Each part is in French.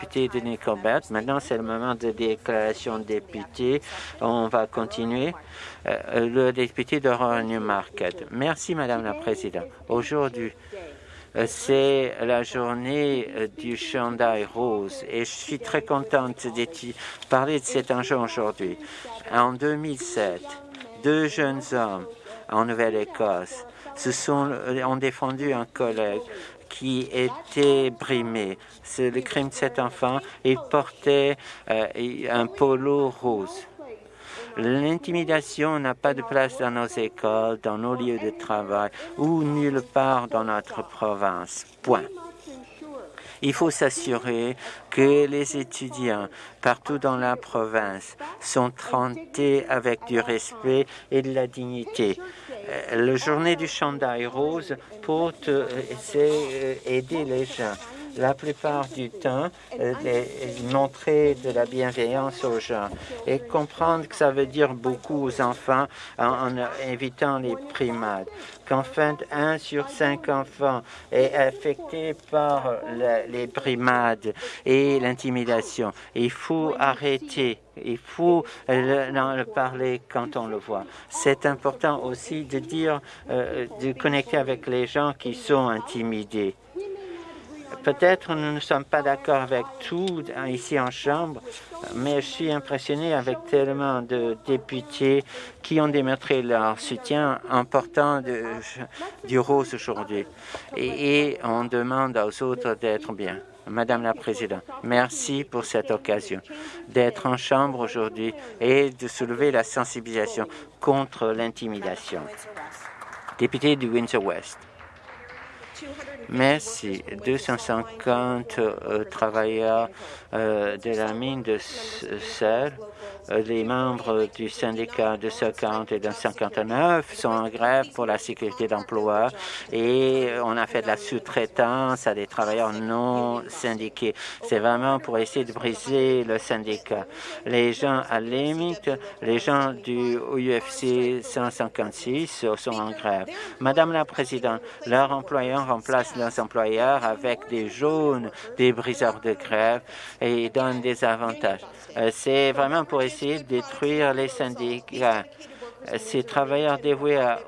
député de Nickelbert. Maintenant, c'est le moment de déclaration de député. On va continuer. Euh, le député de Newmarket. Merci, Madame la Présidente. Aujourd'hui, euh, c'est la journée euh, du chandail rose et je suis très contente de parler de cet enjeu aujourd'hui. En 2007, deux jeunes hommes en Nouvelle-Écosse ont défendu un collègue qui était brimé. C'est le crime de cet enfant. Il portait un polo rose. L'intimidation n'a pas de place dans nos écoles, dans nos lieux de travail ou nulle part dans notre province. Point. Il faut s'assurer que les étudiants partout dans la province sont traités avec du respect et de la dignité. Euh, le journée du chandail rose pour euh, aider les gens la plupart du temps euh, montrer de la bienveillance aux gens et comprendre que ça veut dire beaucoup aux enfants en, évitant les primates. Qu'en fait, un sur cinq enfants est affecté par les brimades et l'intimidation. Il faut arrêter il faut en parler quand on le voit. C'est important aussi de dire, euh, de connecter avec les gens qui sont intimidés. Peut-être nous ne sommes pas d'accord avec tout ici en Chambre, mais je suis impressionné avec tellement de députés qui ont démontré leur soutien en portant du rose aujourd'hui. Et, on demande aux autres d'être bien. Madame la Présidente, merci pour cette occasion d'être en Chambre aujourd'hui et de soulever la sensibilisation contre l'intimidation. Député du Windsor-West. Merci. 250 euh, travailleurs euh, de la mine de sel euh, les membres du syndicat de 140 et de 159 sont en grève pour la sécurité d'emploi et on a fait de la sous-traitance à des travailleurs non syndiqués. C'est vraiment pour essayer de briser le syndicat. Les gens à limite, les gens du UFC 156 sont en grève. Madame la Présidente, leurs employeurs remplacent leurs employeurs avec des jaunes, des briseurs de grève et donnent des avantages. Euh, c'est vraiment pour essayer de détruire les syndicats. Ces travailleurs dévoués à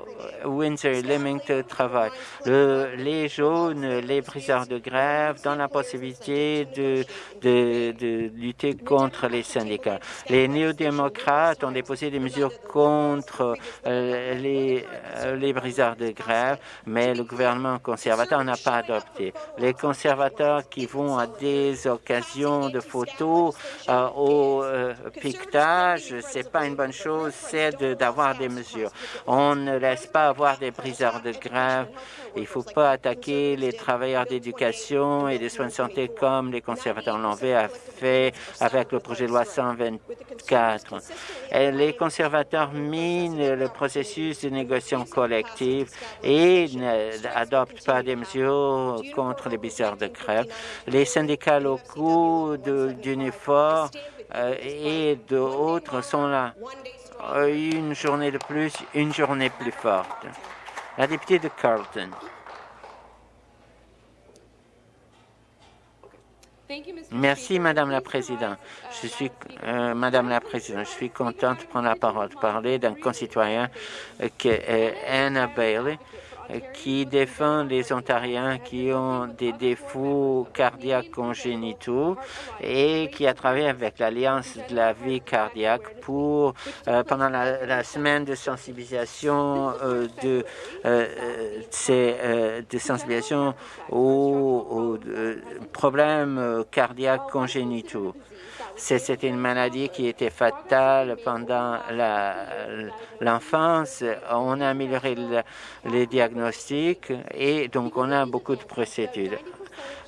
Windsor Leamington travaillent. les jaunes, les briseurs de grève donnent la possibilité de, de, lutter contre les syndicats. Les néo-démocrates ont déposé des mesures contre euh, les, euh, les briseurs de grève, mais le gouvernement conservateur n'a pas adopté. Les conservateurs qui vont à des occasions de photos euh, au piquetage, c'est pas une bonne chose, c'est d'avoir des mesures. On ne laisse pas avoir des briseurs de grève. Il ne faut pas attaquer les travailleurs d'éducation et des soins de santé comme les conservateurs l'ont fait avec le projet de loi 124. Et les conservateurs minent le processus de négociation collective et n'adoptent pas des mesures contre les briseurs de grève. Les syndicats locaux d'Unifor euh, et d'autres sont là une journée de plus, une journée plus forte. La députée de Carlton. Merci, Madame la Présidente. Je suis, euh, Madame la Présidente, je suis contente de prendre la parole, de parler d'un concitoyen euh, qui est Anna Bailey, qui défend les Ontariens qui ont des défauts cardiaques congénitaux et qui a travaillé avec l'Alliance de la vie cardiaque pour, euh, pendant la, semaine de sensibilisation euh, de, euh, de sensibilisation aux problèmes cardiaques congénitaux. C'était une maladie qui était fatale pendant l'enfance. On a amélioré les diagnostics et donc on a beaucoup de procédures.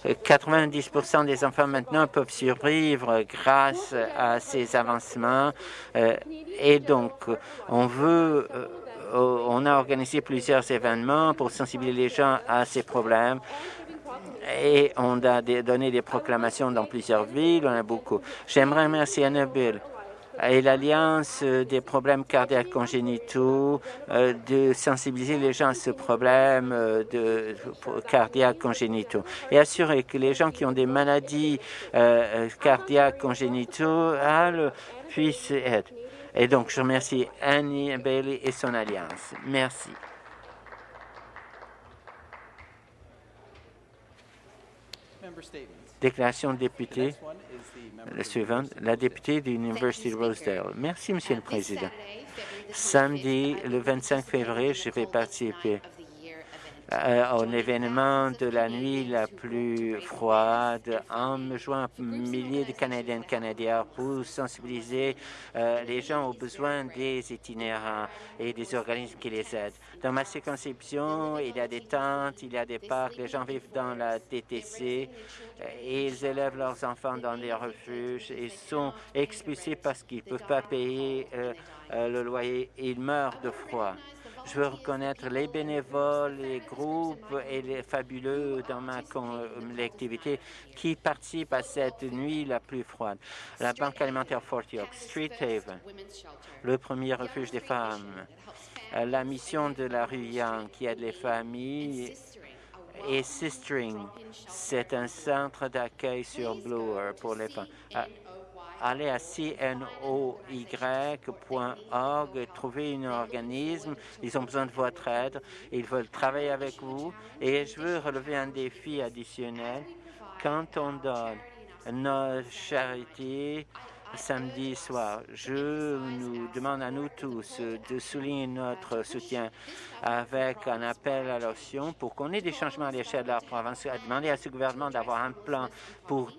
90% des enfants maintenant peuvent survivre grâce à ces avancements euh, et donc on veut euh, on a organisé plusieurs événements pour sensibiliser les gens à ces problèmes et on a donné des proclamations dans plusieurs villes, on a beaucoup. J'aimerais remercier Annabelle et l'Alliance des problèmes cardiaques congénitaux euh, de sensibiliser les gens à ce problème euh, de cardiaques congénitaux et assurer que les gens qui ont des maladies euh, cardiaques congénitaux puissent être. Et donc, je remercie Annie Bailey et son alliance. Merci. Déclaration de député. La suivante, la députée de l'Université de Rosedale. Merci, Monsieur le Président. Samedi, le 25 février, je vais participer euh, au événement de la nuit la plus froide en me joignant milliers de Canadiens et Canadiens pour sensibiliser euh, les gens aux besoins des itinérants et des organismes qui les aident. Dans ma circonscription, il y a des tentes, il y a des parcs, les gens vivent dans la TTC euh, et ils élèvent leurs enfants dans des refuges et sont expulsés parce qu'ils ne peuvent pas payer le loyer. Ils meurent de froid. Je veux reconnaître les bénévoles, les groupes et les fabuleux dans ma collectivité qui participent à cette nuit la plus froide. La Banque alimentaire Fort York, Street Haven, le premier refuge des femmes, la mission de la rue Young qui aide les familles et Sistering, c'est un centre d'accueil sur Bloor pour les femmes allez à cnoy.org, trouver un organisme. Ils ont besoin de votre aide. Ils veulent travailler avec vous. Et je veux relever un défi additionnel. Quand on donne nos charités, samedi soir. Je nous demande à nous tous de souligner notre soutien avec un appel à l'action pour qu'on ait des changements à l'échelle de la province, à demander à ce gouvernement d'avoir un plan pour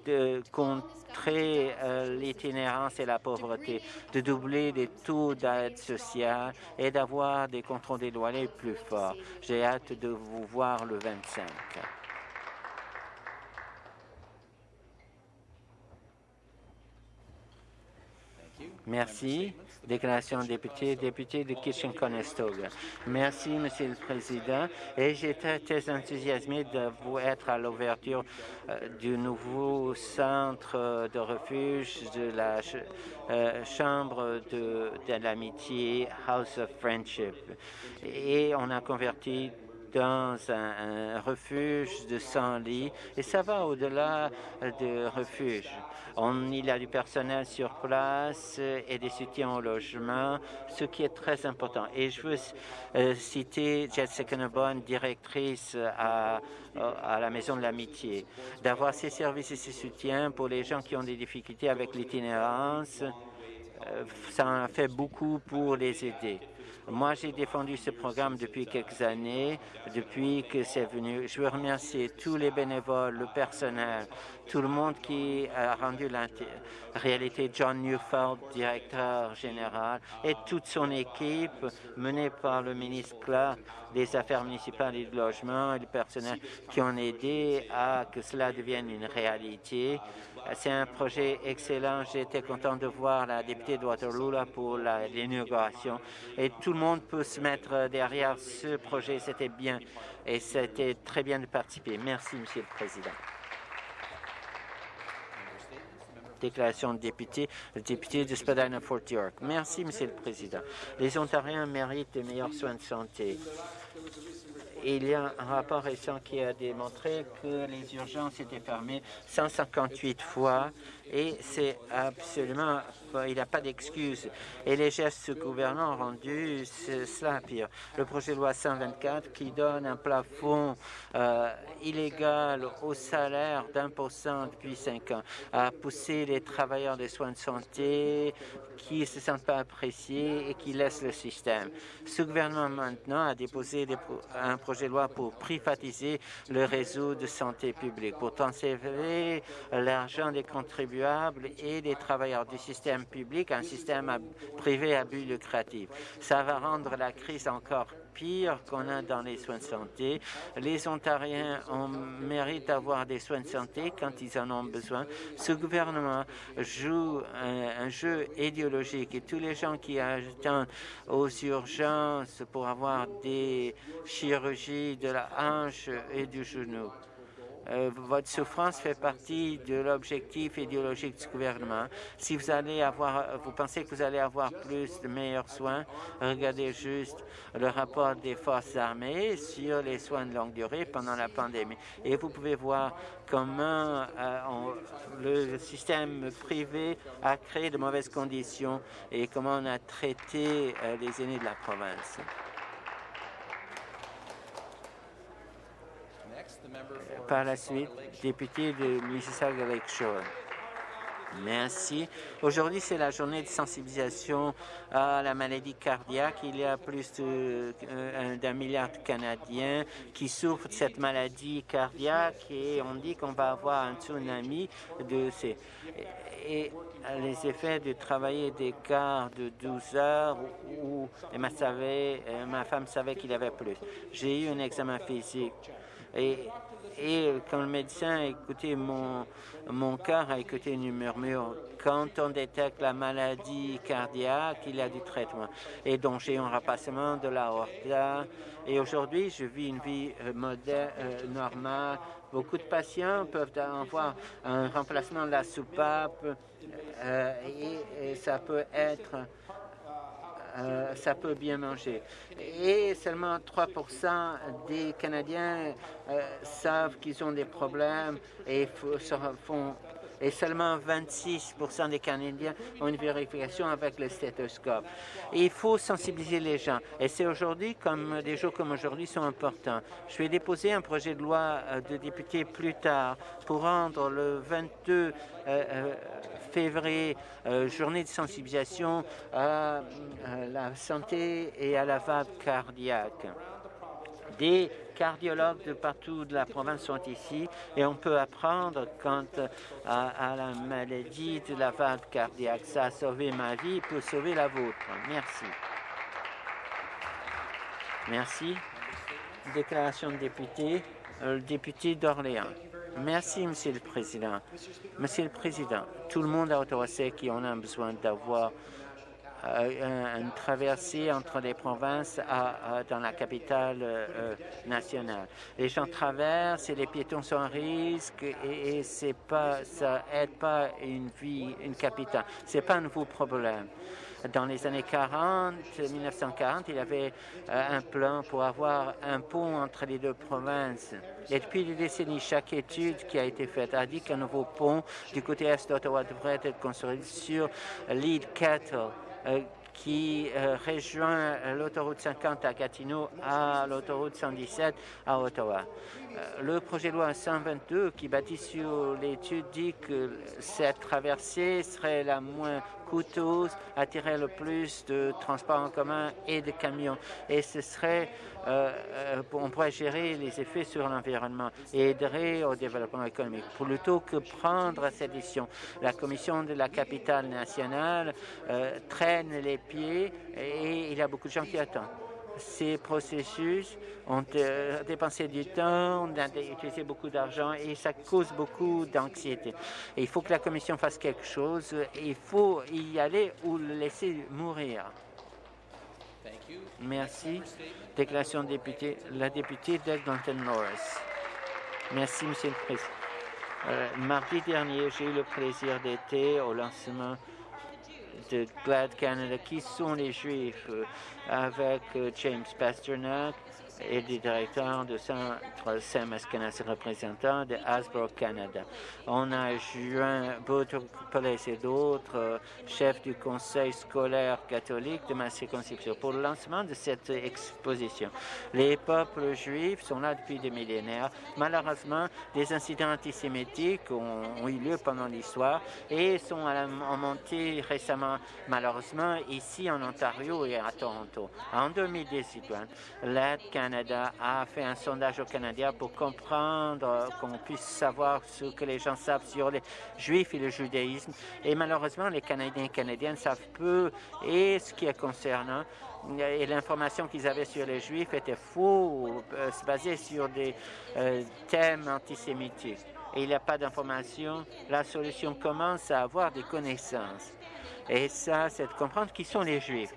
contrer euh, l'itinérance et la pauvreté, de doubler les taux d'aide sociale et d'avoir des contrôles des loyers plus forts. J'ai hâte de vous voir le 25. Merci. Déclaration député, député de Kitchen-Conestoga. Merci, Monsieur le Président. Et j'étais très enthousiasmé de vous être à l'ouverture euh, du nouveau centre de refuge de la euh, Chambre de, de l'amitié House of Friendship. Et on a converti dans un, refuge de 100 lits et ça va au-delà de refuge. On, il y a du personnel sur place et des soutiens au logement, ce qui est très important. Et je veux euh, citer Jessica Nebon, directrice à, à la Maison de l'Amitié, d'avoir ces services et ces soutiens pour les gens qui ont des difficultés avec l'itinérance. Euh, ça en fait beaucoup pour les aider. Moi, j'ai défendu ce programme depuis quelques années, depuis que c'est venu. Je veux remercier tous les bénévoles, le personnel, tout le monde qui a rendu la réalité. John Newfeld, directeur général, et toute son équipe menée par le ministre Clark des Affaires municipales et du logement et le personnel qui ont aidé à que cela devienne une réalité. C'est un projet excellent. J'étais content de voir la députée de Waterloo pour l'inauguration. Et tout le monde peut se mettre derrière ce projet. C'était bien et c'était très bien de participer. Merci, Monsieur le Président. déclaration de député, le député de Spadina-Fort York. Merci, Monsieur le Président. Les Ontariens méritent de meilleurs soins de santé. Il y a un rapport récent qui a démontré que les urgences étaient fermées 158 fois et c'est absolument, il n'y a pas d'excuse. Et les gestes gouvernants ont rendu cela pire. Le projet de loi 124 qui donne un plafond euh, illégal au salaire d'un pour cent depuis cinq ans a poussé les travailleurs des soins de santé qui ne se sentent pas appréciés et qui laissent le système. Ce gouvernement maintenant a déposé un projet de loi pour privatiser le réseau de santé publique, pour transférer l'argent des contribuables et des travailleurs du système public, un système privé à but lucratif. Ça va rendre la crise encore pire qu'on a dans les soins de santé. Les Ontariens ont mérite d'avoir des soins de santé quand ils en ont besoin. Ce gouvernement joue un, jeu idéologique et tous les gens qui attendent aux urgences pour avoir des chirurgies de la hanche et du genou euh, votre souffrance fait partie de l'objectif idéologique du gouvernement. Si vous allez avoir, vous pensez que vous allez avoir plus de meilleurs soins, regardez juste le rapport des forces armées sur les soins de longue durée pendant la pandémie. Et vous pouvez voir comment euh, le système privé a créé de mauvaises conditions et comment on a traité euh, les aînés de la province. Par la suite, député de Mississauga Lakeshore. Merci. Aujourd'hui, c'est la journée de sensibilisation à la maladie cardiaque. Il y a plus euh, d'un milliard de Canadiens qui souffrent de cette maladie cardiaque et on dit qu'on va avoir un tsunami de ces... Et les effets de travailler des quarts de 12 heures où, ma, euh, ma femme savait qu'il avait plus. J'ai eu un examen physique et, et quand le médecin a écouté mon, mon cœur, a écouté une murmure. Quand on détecte la maladie cardiaque, il y a du traitement. Et donc, j'ai un remplacement de la l'aorta. Et aujourd'hui, je vis une vie euh, moderne, euh, normale. Beaucoup de patients peuvent avoir un remplacement de la soupape euh, et ça peut être euh, ça peut bien manger. Et seulement 3% des Canadiens euh, savent qu'ils ont des problèmes et font et seulement 26% des Canadiens ont une vérification avec le stéthoscope. il faut sensibiliser les gens. Et c'est aujourd'hui, comme des jours comme aujourd'hui, sont importants. Je vais déposer un projet de loi euh, de député plus tard pour rendre le 22 euh, euh, février journée de sensibilisation à la santé et à la vague cardiaque. Des cardiologues de partout de la province sont ici et on peut apprendre quant à, la maladie de la valve cardiaque. Ça a sauvé ma vie peut sauver la vôtre. Merci. Merci. Déclaration de député, euh, le député d'Orléans. Merci, Monsieur le Président. Monsieur le Président, tout le monde à Ottawa sait qu'on a besoin d'avoir euh, une traversée entre les provinces dans la capitale euh, nationale. Les gens traversent et les piétons sont en risque et, c'est pas, ça aide pas une vie, une capitale. C'est pas un nouveau problème. Dans les années 40, 1940, il y avait euh, un plan pour avoir un pont entre les deux provinces. Et depuis des décennies, chaque étude qui a été faite a dit qu'un nouveau pont du côté est d'Ottawa devrait être construit sur l'île euh, qui euh, rejoint l'autoroute 50 à Gatineau à l'autoroute 117 à Ottawa. Euh, le projet de loi 122 qui bâtit sur l'étude dit que cette traversée serait la moins coûteuse, attirer le plus de transports en commun et de camions. Et ce serait, euh, euh, on pourrait gérer les effets sur l'environnement et aiderait au développement économique. Plutôt que prendre cette décision, la Commission de la capitale nationale traîne les pieds et il y a beaucoup de gens qui attendent ces processus ont euh, dépensé du temps, on a utilisé beaucoup d'argent et ça cause beaucoup d'anxiété. Il faut que la Commission fasse quelque chose. Il faut y aller ou le laisser mourir. Merci. Déclaration de député, la députée d'Eglinton Norris. Merci, Monsieur le Président. Euh, mardi dernier, j'ai eu le plaisir d'être au lancement de GLAD Canada, qui sont les Juifs, euh, avec euh, James Pasternak, et du directeur de Centre Sam Eskenazi, représentant de Hasbro Canada. On a joint Boutro et d'autres euh, chefs du conseil scolaire catholique de ma circonscription pour le lancement de cette exposition. Les peuples juifs sont là depuis des millénaires. Malheureusement, des incidents antisémitiques ont, eu lieu pendant l'histoire et sont en montée récemment, malheureusement, ici en Ontario et à Toronto. En 2018, l'aide Canada a fait un sondage au Canada pour comprendre, qu'on puisse savoir ce que les gens savent sur les Juifs et le judaïsme. Et malheureusement, les Canadiens et Canadiennes savent peu et ce qui est concernant. Et l'information qu'ils avaient sur les Juifs était faux, euh, basée sur des euh, thèmes antisémitiques. Et il n'y a pas d'information. La solution commence à avoir des connaissances. Et ça, c'est de comprendre qui sont les Juifs.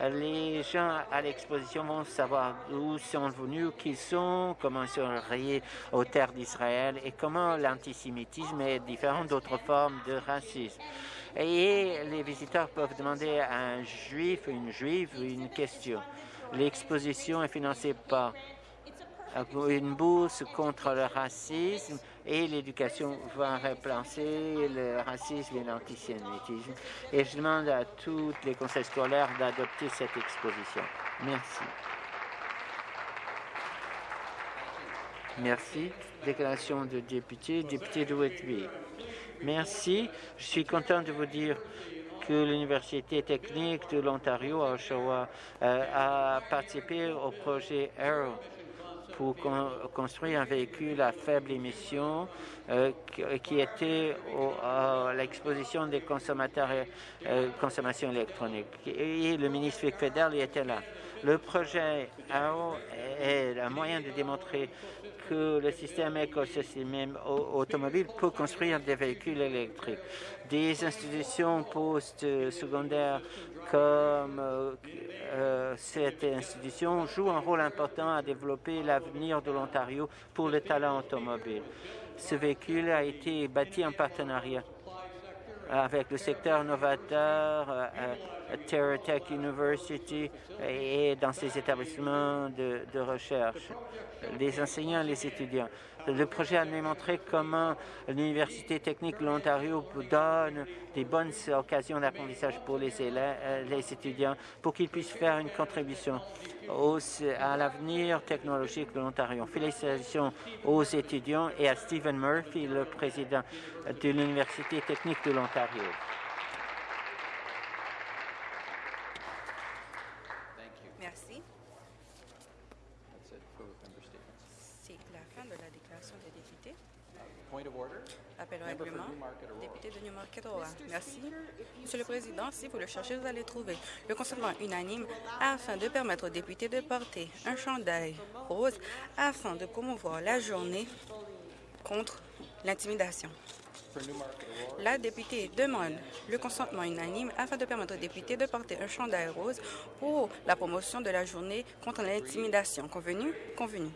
Les gens à l'exposition vont savoir d'où sont venus, qui sont, comment ils sont rayés aux terres d'Israël et comment l'antisémitisme est différent d'autres formes de racisme. Et les visiteurs peuvent demander à un juif une juive une question. L'exposition est financée par une bourse contre le racisme et l'éducation va remplacer le racisme et l'antisémitisme. Et je demande à tous les conseils scolaires d'adopter cette exposition. Merci. Merci. Déclaration de député, député de Whitby. Merci. Je suis content de vous dire que l'Université technique de l'Ontario à Oshawa euh, a participé au projet Arrow pour construire un véhicule à faible émission euh, qui était à l'exposition des consommateurs euh, consommation électronique. Et le ministre fédéral était là. Le projet AO est un moyen de démontrer que le système écosystème automobile peut construire des véhicules électriques. Des institutions post-secondaires comme euh, euh, cette institution jouent un rôle important à développer l'avenir de l'Ontario pour le talent automobile. Ce véhicule a été bâti en partenariat avec le secteur novateur, euh, euh, TerraTech University et dans ses établissements de, de, recherche, les enseignants et les étudiants. Le projet a démontré comment l'Université technique de l'Ontario donne des bonnes occasions d'apprentissage pour les, élèves, euh, les étudiants pour qu'ils puissent faire une contribution à l'avenir technologique de l'Ontario. Félicitations aux étudiants et à Stephen Murphy, le président de l'Université technique de l'Ontario. Merci. C'est la fin de la déclaration des députés. Appel au règlement, député de Newmarket Merci. Si vous le cherchez, vous allez trouver le consentement unanime afin de permettre aux députés de porter un chandail rose afin de promouvoir la journée contre l'intimidation. La députée demande le consentement unanime afin de permettre aux députés de porter un chandail rose pour la promotion de la journée contre l'intimidation. Convenu? Convenu.